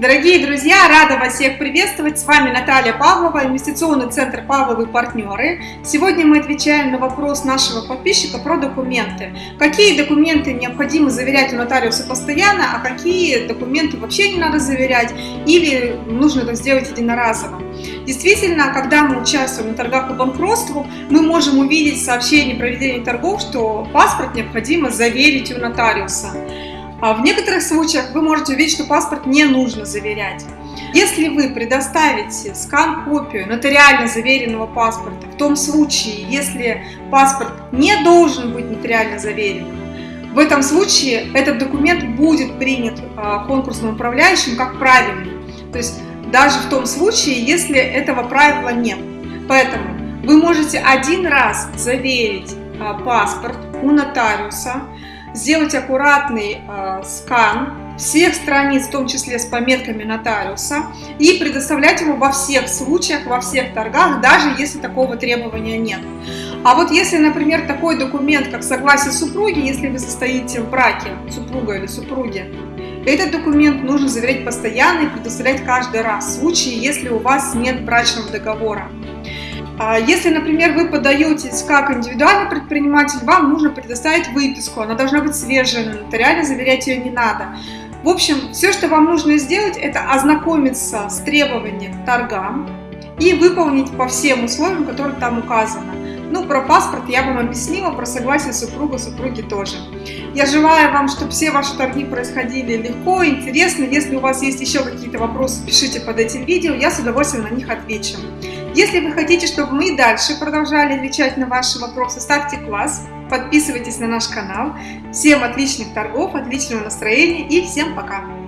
Дорогие друзья, рада вас всех приветствовать. С вами Наталья Павлова, инвестиционный центр Павловы партнеры. Сегодня мы отвечаем на вопрос нашего подписчика про документы. Какие документы необходимо заверять у нотариуса постоянно, а какие документы вообще не надо заверять или нужно это сделать единоразово. Действительно, когда мы участвуем на торгах по банкротству, мы можем увидеть сообщение о проведении торгов, что паспорт необходимо заверить у нотариуса. А в некоторых случаях вы можете увидеть, что паспорт не нужно заверять. Если вы предоставите скан-копию нотариально заверенного паспорта, в том случае, если паспорт не должен быть нотариально заверен, в этом случае этот документ будет принят а, конкурсным управляющим как правильный. То есть даже в том случае, если этого правила нет. Поэтому вы можете один раз заверить а, паспорт у нотариуса, сделать аккуратный э, скан всех страниц, в том числе с пометками нотариуса, и предоставлять его во всех случаях, во всех торгах, даже если такого требования нет. А вот если, например, такой документ, как согласие супруги, если вы состоите в браке, супруга или супруги, этот документ нужно заверять постоянно и предоставлять каждый раз, в случае, если у вас нет брачного договора. А если, например, вы подаетесь как индивидуальный предприниматель, вам нужно предоставить выписку, она должна быть свежая, нотариально заверять ее не надо. В общем, все, что вам нужно сделать, это ознакомиться с требованием к торгам и выполнить по всем условиям, которые там указаны. Ну, про паспорт я вам объяснила, про согласие супруга, супруги тоже. Я желаю вам, чтобы все ваши торги происходили легко, интересно. Если у вас есть еще какие-то вопросы, пишите под этим видео, я с удовольствием на них отвечу. Если вы хотите, чтобы мы и дальше продолжали отвечать на ваши вопросы, ставьте класс, подписывайтесь на наш канал. Всем отличных торгов, отличного настроения и всем пока!